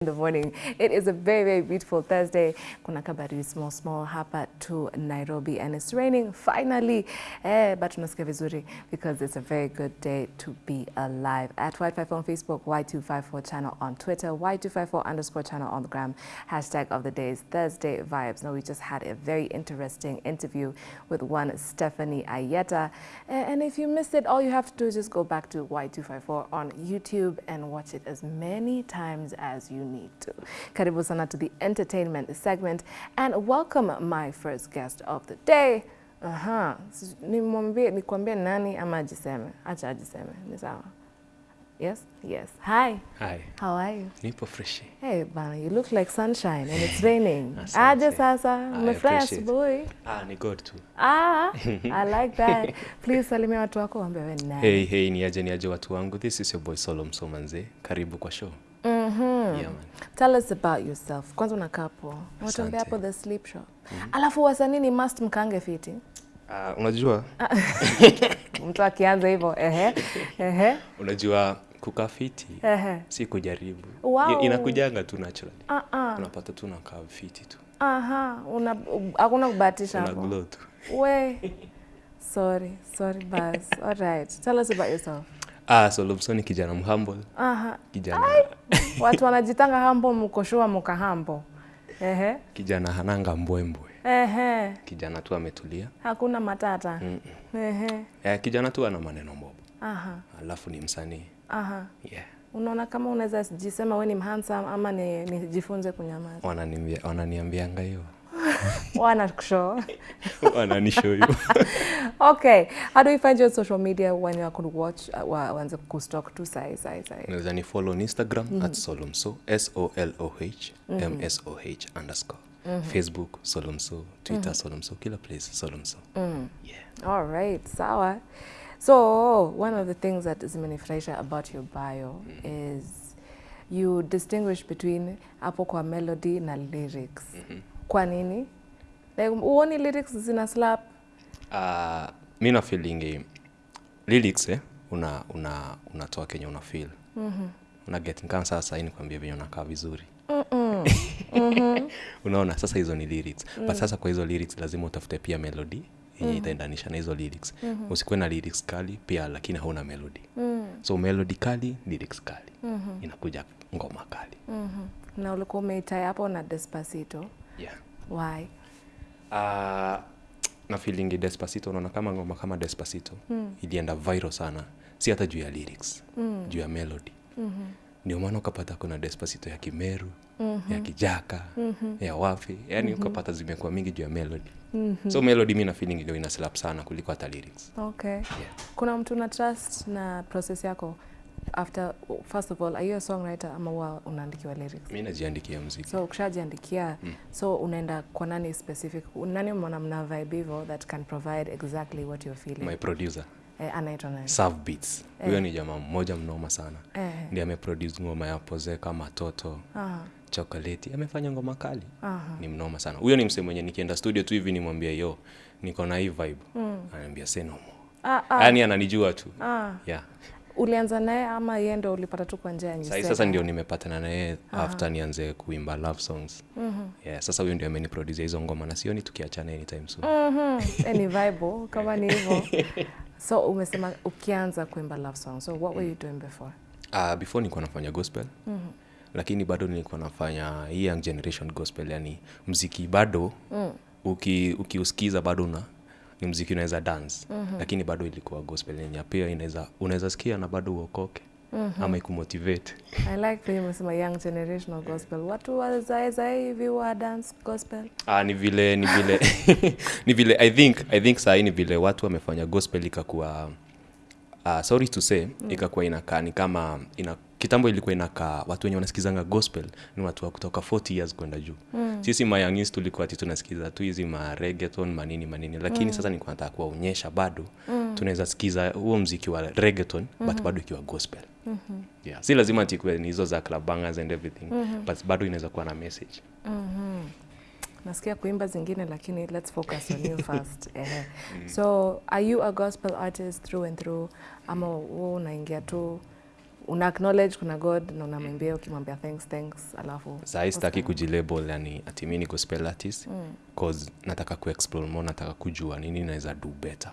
in the morning. It is a very, very beautiful Thursday. Kuna kabari small, small hapa to Nairobi and it's raining finally. Eh, but tunasikia vizuri because it's a very good day to be alive. At Y54 on Facebook, Y254 channel on Twitter, Y254 underscore channel on the gram. Hashtag of the day is Thursday Vibes. Now, we just had a very interesting interview with one Stephanie Ayeta. Eh, And if you missed it, all you have to do is just go back to Y254 on YouTube and watch it as many times as you need to. Karibu sana to the entertainment segment and welcome my first guest of the day. Aha, nimwambie nikwambie nani ama ajiseme? Acha ajiseme. Ni sawa. Yes? Yes. Hi. Hi, How are you? nipo fresh. Hey, bana, you look like sunshine and it's raining. Aje sasa, umefurahi asubuhi? Ah, ni good tu. Ah, I like that. Please salimia watu wako waambie wewe ni nani. Hey, hey, ni aje ni aje watu wangu. This is your boy Solom Somanze. Karibu kwa show. Mhm. Yeah, man. Tell us about yourself. Kwanza unakaa poa. Unatembea hapo the sleep shop. Mm -hmm. Alafu wasanii ni must mkange fiti. Ah, unajua Mtu akianza hivyo, ehe. Ehe. unajua kukaa fiti Ehe. si kujaribu. Wow. Inakujanga tu naturally. Ah ah. Unapata tu unakaa fiti tu. Aha, una hakuna kubahatisha Una glow tu. We. Sorry, sorry Buzz. All right. Tell us about yourself. Ah, so So ni kijana mhumble, Aha. kijana Watu wanajitanga hambo mkoshua muka hambo. Ehe. kijana hananga mbwembwe. Ehe. Kijana tu ametulia. Hakuna matata. Mm -mm. Ehe. Eh, kijana tu ana maneno mbovu. Aha. Alafu ni msanii. Aha. Yeah. Unaona kama unaweza jisema we ni handsome ama ni nijifunze kunyamaza. Wananiambia wananiambianga hiyo. Wana wananisho Wananishow hiyo. Okay. How do you find your on social media when you could watch uh, wa- waanze kustalk tu sai sai sai. unaweza ni follow on instagram at solomso s-o-l-o-h m-s-o-h underscore facebook solomso twitter solomso kila place solomso yeah. All right, sawa. So, one of the things that zimenifurahisha about your bio is you distinguish between hapo kwa melody na lyrics. Kwa nini? Like, uoni lyrics zina slap? uh, mi na feeling lyrics eh, una una unatoa kenye una feel una get kama sasa hii nikwambia venye unakaa vizuri unaona sasa hizo ni lyrics mm. but sasa kwa hizo lyrics lazima utafute pia melody yenye mm. itaendanisha na hizo lyrics mm -hmm. usikuwe na lyrics kali pia lakini hauna melody mm. so melody kali lyrics kali mm -hmm. inakuja ngoma kali Na ulikuwa umeitai hapo na Despacito. Yeah. Why? uh, na feeling despacito unaona kama ngoma kama despacito ilienda viral sana si hata juu ya lyrics juu ya melody mm -hmm. ndio maana ukapata kuna despacito ya kimeru mm -hmm. ya kijaka mm -hmm. ya Wafi, yani ukapata zimekuwa mingi juu ya melody so melody mi na feeling ndio ina slap sana kuliko hata lyrics Okay. yeah. Kuna mtu na trust na process yako after first of all, are you a songwriter ama huwa unaandikiwa lyrics? Mimi najiandikia muziki. so ukishajiandikia so unaenda kwa nani specific? Nani mwana mna vibe hivyo that can provide exactly what you're feeling? My producer. Eh, anaitwa nani? Sav Beats. Huyo eh. ni jamaa mmoja mnoma sana. Eh, ndiye ameproduce ngoma ya poze kama toto aha, chokoleti amefanya ngoma kali. Aha. ni mnoma sana. Huyo ni msemo mwenye nikienda studio tu hivi nimwambia yo niko na hii vibe. Mm. anaambia say no more. Ah, ah, yaani ananijua tu. Ah. yeah ulianza naye ama yeye ndo ulipata tu kwa njia sahii sasa ndio nimepatana naye after nianze kuimba love songs Mm -hmm. yeah, sasa huyo ndio ameniproduce hizo ngoma na sioni tukiachana anytime soon Mm -hmm. Any vibe kama ni hivyo so umesema ukianza kuimba love songs. so what were you doing before uh, before nilikuwa nafanya gospel Mm -hmm. lakini bado nilikuwa nafanya hii young generation gospel yani mziki bado Mm. uki ukiusikiza bado una ni mziki unaweza dance mm-hmm. lakini bado ilikuwa gospel yenye pia inaweza unaweza sikia na bado uokoke mm-hmm. ama ikumotivate I like vile umesema young generational gospel watu if hivi wa dance gospel ah, ni vile ni vile ni vile i think i think sahii ni vile watu wamefanya gospel ikakuwa uh, sorry to say mm. ikakuwa inakaa ni kama ina kitambo ilikuwa inakaa watu wenye wanasikizanga gospel ni watu wa kutoka 40 years kwenda juu mm. sisi mayangis tulikuwa ti tunasikiza tu hizi ma reggaeton manini manini lakini mm. sasa nilikuwa nataka kuwaonyesha bado mm. tunaweza sikiza huo mziki wa reggaeton mm-hmm. but bado ikiwa gospel mm-hmm. yeah. si lazima tikue ni hizo za club bangers and everything mm-hmm. but bado inaweza kuwa na message mm-hmm nasikia kuimba zingine lakini let's focus on you first Ehe. so are you a gospel artist through and through ama wewe unaingia tu una acknowledge kuna god na unamwambia ukimwambia thanks thanks alafu sahii sitaki kujilabel yani ati mi niko spell artist mm. cause nataka kuexplore more nataka kujua nini naweza do better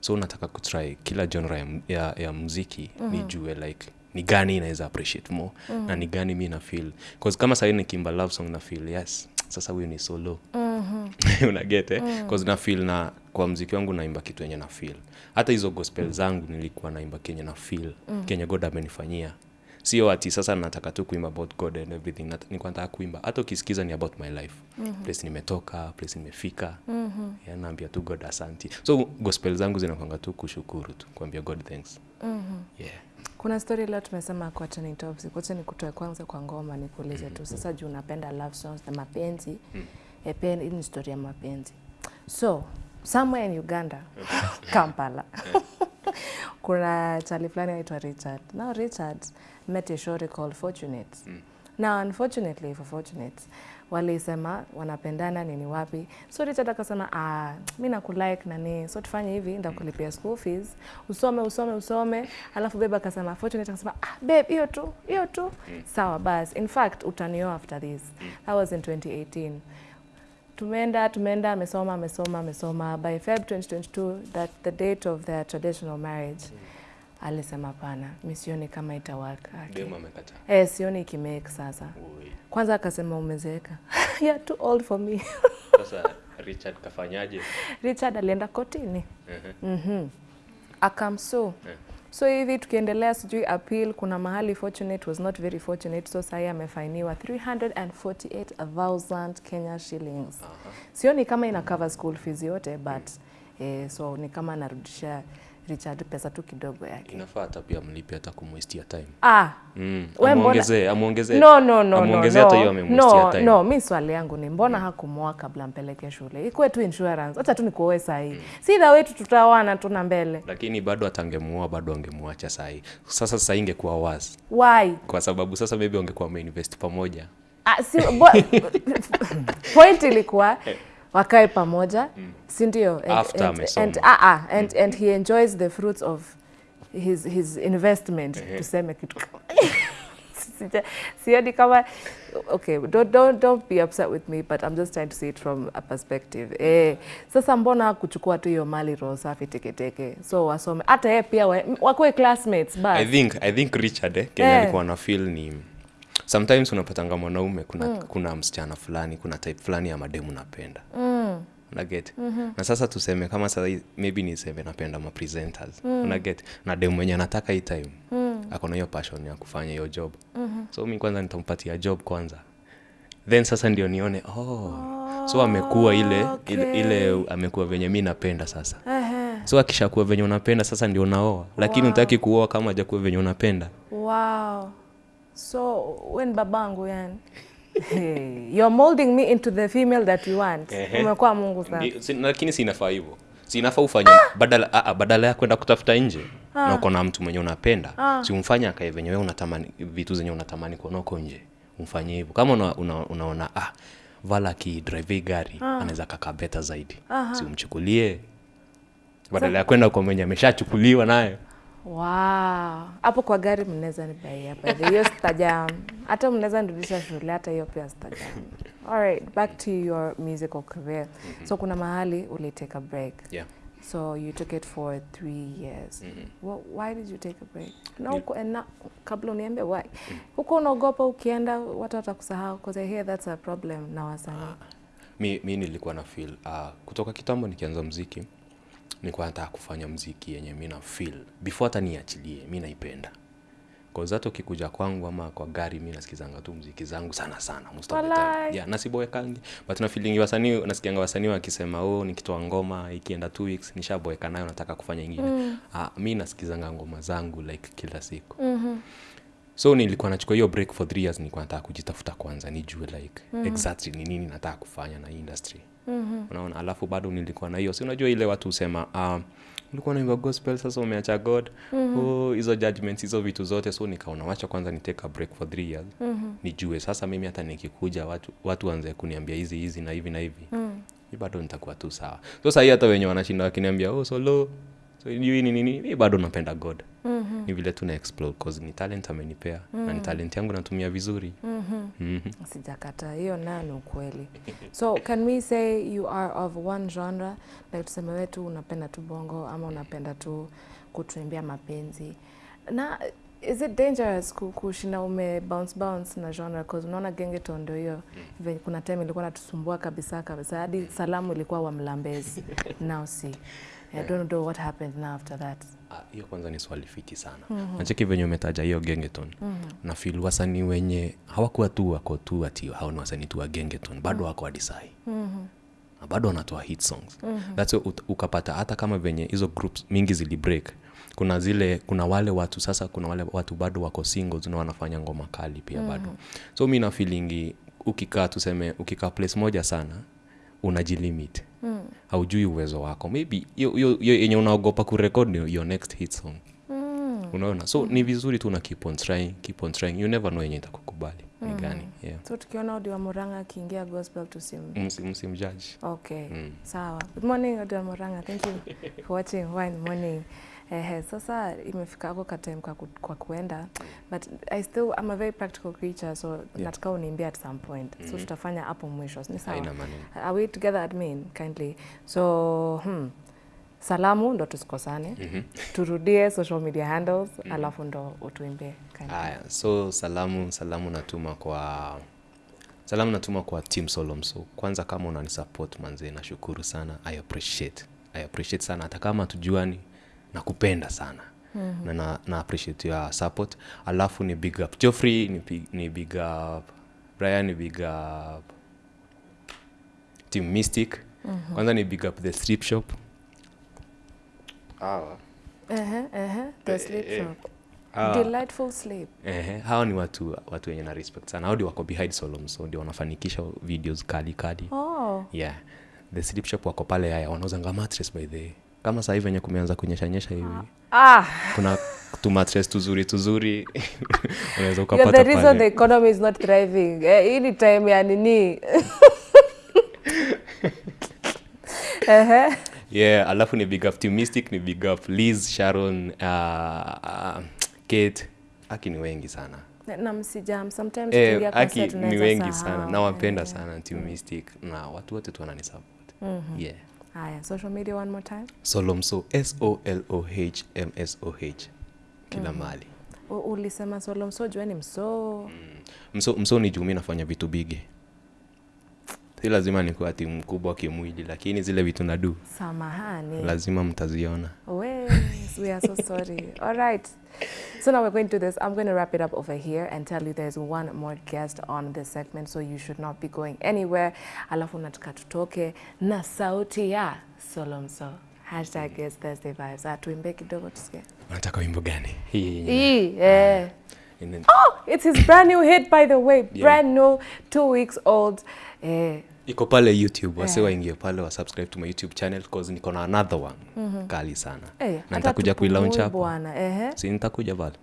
so nataka kutry kila genre ya, ya, ya muziki mm-hmm. nijue like ni gani inaweza appreciate more mm-hmm. na ni gani mi na feel cause kama sahii nikimba love song na feel yes sasa huyu ni solo mm-hmm. unaget eh? mm -hmm. cause na feel na kwa mziki wangu naimba kitu yenye na feel. Hata hizo gospel zangu nilikuwa naimba kenye na feel mm. kenye god amenifanyia. Sio ati sasa nataka tu kuimba about god and everything nilikuwa nataka kuimba. Hata ukisikiza ni about my life. Mm-hmm. place nimetoka place nimefika. Mm-hmm. yeah, naambia tu god asanti. So gospel zangu zinakwanga tu kushukuru tu kuambia god thanks. Mm-hmm. yeah. Kuna story leo tumesema kuacha ni toxic kuacha ni kutoe kwanza kwa ngoma nikuulize tu. Sasa juu unapenda love songs na mapenzi? Mm. epen hii ni story ya mapenzi. So somewhere in uganda kampala. Kuna chali fulani anaitwa richard. Now richard met a shorty called fortunate now unfortunately for fortunate walisema wanapendana nini wapi. So richard akasema ah, mi nakulike nani so tufanye hivi ndakulipia school fees. Usome usome usome. Alafu babe akasema fortunate akasema ah, babe hiyo tu hiyo tu. Sawa bas in fact utanioa after this. That was in 2018 tumeenda tumeenda amesoma amesoma amesoma. By feb 2022 that the date of their traditional marriage alisema pana mi sioni kama itawaka. Work. eh, sioni ikimake sasa. Kwanza akasema umezeeka. Yeah, too old for me. Sasa richard kafanyaje? Richard alienda kotini. Mm-hmm. akamsu so hivi tukiendelea sijui appeal kuna mahali fortunate was not very fortunate so sahii amefainiwa 348000 kenya shillings Uh -huh. sioni kama ina cover school fees yote but eh, so ni kama anarudisha richard pesa tu kidogo yake. Inafaa hata pia mlipe hata kumwestia time. Ah mm. We mbona- amuongezee no no no no amuongezee hata hiyo amemwestia no time. no mimi swali yangu ni mbona mm. hakumwoa kabla mpeleke shule? Ikuwe tu insurance. Acha tu nikuoe Mm. si dha wetu tutaoana tu na mbele. Lakini bado atangemuoa bado angemwacha sahii sasa sasa ingekuwa wazi. why? Kwa sababu sasa maybe wangekuwa wameinvest pamoja. Ah, si, point ilikuwa wakae pamoja. Si ndio? And, and, and, ah, ah, and, and he enjoys the fruits of his, his investment tuseme kitu. Kama- Sija- sioni kama okay don't, don't, don't be upset with me but i'm just trying to see it from a perspective. Eh, sasa mbona kuchukua tu hiyo mali roho safi teketeke? So wasome. Hata yeye pia wa- wakuwe classmates i think i think richard eh, kenya Eh. alikuwa na feel ni sometimes unapatanga mwanaume kuna, mm. kuna msichana fulani kuna type fulani ya mademu napenda mm. unaget mm-hmm. na sasa tuseme kama sasa maybe niseme napenda mapresenters mm. unaget na demu mwenye anataka hii time mm. akona hiyo passion ya kufanya hiyo job mm-hmm. so mi kwanza nitampatia job kwanza then sasa ndio nione oh. oh so amekuwa ile, ile, ile amekuwa venye mi napenda sasa uh-huh. so akishakuwa venye unapenda sasa ndio unaoa lakini wow. utaki kuoa kama ajakuwa venye unapenda Wow. So when babangu yani. Hey, you're molding me into the female that you want. Umekuwa Mungu sana. Lakini si- lakini hivyo. Si inafaa ufanye badala, a, a, badala ya kwenda kutafuta nje na uko na mtu mwenye unapenda si umfanye akae venye wewe unatamani vitu zenye unatamani kuona uko nje Umfanyie hivyo. Kama una, una, unaona ah, vala akidrive drive gari anaweza kaka beta zaidi. Si umchukulie. Badala ya kwenda kwa mwenye ameshachukuliwa nayo Wow. Hapo kwa gari mnaweza nibaia by hiyo stajam. Hata mnaweza nirudisha shule hata hiyo pia stajam. All right, back to your musical career. So kuna mahali uli take a break. yeah. So you took it for three years. Wh- why did you take a break? Na uko, and na, kabla uniambe why. Huko unaogopa ukienda watu watakusahau because I hear that's a problem na wasanii. mi, mi nilikuwa na feel uh, kutoka kitambo nikianza mziki nilikuwa nataka kufanya mziki yenye mi na feel. Before hata niachilie mi naipenda. Hata ukikuja kwangu ama kwa gari mi nasikizanga tu mziki zangu sana sana. Yeah, nasiboekangi. But na feeling wasanii nasikianga wasanii wakisema oh nikitoa ngoma ikienda two weeks nishaboeka nayo nataka kufanya ingine. Mm. ah, mi nasikizanga ngoma zangu like kila siku. Mm-hmm. So nilikuwa nachukua hiyo break for three years nilikuwa nataka kujitafuta kwanza nijue like mm-hmm. exactly ni nini nataka kufanya na hii industry mm-hmm. unaona alafu bado nilikuwa na hiyo si unajua ile watu husema uh, ulikuwa naimba gospel sasa umeacha god mm-hmm. oh, hizo judgments hizo vitu zote so nikaona wacha kwanza ni take a break for three years mm-hmm. nijue sasa mimi hata nikikuja watu watu wanze kuniambia hizi hizi na hivi na hivi mm. mi bado nitakuwa tu sawa so sahii hata wenye wanashinda wakiniambia oh solo so ni nini mi bado napenda god ni vile tu na explore cause ni talent amenipea na ni talent yangu natumia vizuri. Mhm. sijakata hiyo nani ni ukweli. So can we say you are of one genre? Like tuseme wetu unapenda tu bongo ama unapenda tu kutuimbia mapenzi. Na is it dangerous ku- kushinda ume bounce bounce na genre? Cause unaona gengeton ndio hiyo mm. kuna time ilikuwa natusumbua kabisa kabisa hadi salamu ilikuwa wa mlambezi. Now see. I don't know what happened now after that hiyo kwanza ni swali fiti sana mm-hmm. nacheki venye umetaja hiyo gengeton na feel wasanii wenye hawakuwa tu wako tu ati hao ni wasanii tu wa gengeton bado wako adisai mm-hmm. na bado wanatoa hit songs mm-hmm. That's why ut- ukapata hata kama venye hizo groups mingi zili break kuna zile kuna wale watu sasa kuna wale watu bado wako singles na wanafanya ngoma kali pia mm-hmm. bado so mi nafilingi ukikaa tuseme ukikaa place moja sana unajilimit mm. haujui uwezo wako maybe yenye unaogopa kurekod ni your next hit song mm. unaona so mm. ni vizuri tu na keep on trying keep on trying you never know yenye itakukubali ni gani yeah. so tukiona Odi wa Murang'a akiingia gospel tusim Msi- Okay, Mm. sawa. Good morning wa Moranga. Thank you for watching Wine Morning. Ehe, sasa imefika hapo ka time kwa, ku, kwa kuenda but I still I'm a very practical creature so yeah. nataka uniambie at some point mm -hmm. so tutafanya hapo mwisho ni sawa are we together admin kindly so hmm, salamu ndo tusikosane mm -hmm. turudie social media handles mm -hmm. alafu ndo utuimbie kindly. haya so salamu salamu natuma kwa salamu natuma kwa team solomso kwanza kama unanisupport manzee nashukuru sana i appreciate i appreciate sana hata kama tujuani nakupenda sana mm-hmm. na, na, na appreciate your support alafu ni big up joffrey ni, big- ni big up brian ni big up team mystic mm-hmm. kwanza ni big up the strip shop hawa uh-huh, the Eh, sleep uh, shop. Uh, Delightful sleep. Ehe, hao ni watu watu wenye na respect sana hao ndio wako behind solom so ndio wanafanikisha videos kali kali Oh. yeah the sleep shop wako pale haya wanauza mattress by the way. Kama saa hivi venye kumeanza kunyeshanyesha hivi. Ah, kuna tumatres tuzuri tuzuri unaweza the ukapata reason the pale economy is not thriving. Eh, hii ni time ya nini? Yeah alafu ni big up team ni big up liz sharon uh, uh, kate. Aki ni wengi sana. Na- na msijam sometimes eh, aki ni wengi sana. nawapenda yeah. sana team mystic na watu wote tu wananisupport yeah Haya, social media one more time. solomso s-o-l-o-h m-s-o-h kila mahali. U- ulisema solo mso jueni mso mso, mso ni jumi nafanya vitu bigi. Si lazima nikuwa timu kubwa kimwili lakini zile vitu nadu samahani. Lazima mtaziona. Wes, we are so sorry. All right. So now we're going to do this. I'm going to wrap it up over here and tell you there's one more guest on this segment, so you should not be going anywhere. Alafu nataka tutoke na sauti ya Solomso. Hashtag is Thursday vibes. Atuimbe tuimbe kidogo tusikie. unataka wimbo gani hii Yeah. Hii, eh. Oh, it's his brand new hit by the way. Yeah. Brand new, two weeks old. Eh, iko pale youtube wase yeah. waingie pale wa subscribe to my youtube channel cause niko na another one mm-hmm. kali sana hey, na nitakuja kuilaunch hapo si nitakuja pale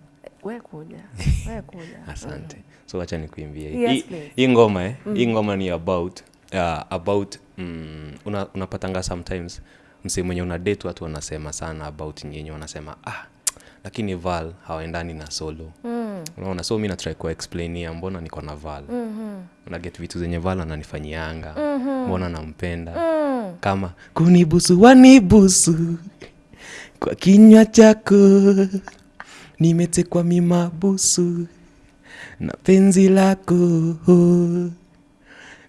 We kuja. We kuja. asante so wacha nikuimbie Yes, Hii- ngoma eh hii ngoma ni about uh, about mm, una, unapatanga sometimes msee mwenye una date watu wanasema sana about nyinyi wanasema ah lakini val hawaendani na solo mm. unaona so mi natry kuexplainia mbona niko na val mm-hmm. naget vitu zenye val ananifanyianga mm-hmm. mbona nampenda mm. kama kunibusu wanibusu kwa kinywa chako nimetekwa mimabusu na penzi lako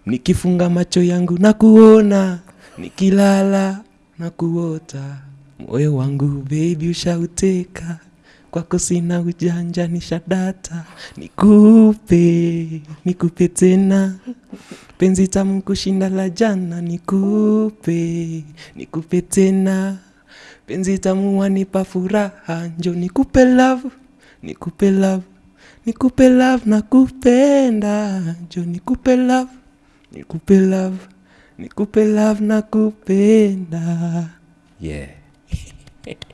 nikifunga macho yangu na kuona nikilala na kuota moyo wangu bebi ushauteka kwako sina ujanja ni shadata. Nikupe nikupe tena. Penzi tamu kushinda la jana nikupe nikupe tena. Penzi tamu wanipa furaha njo nikupe love nikupe love nikupe love nakupenda. Njo nikupe love nikupe love nikupe love nakupenda. Yeah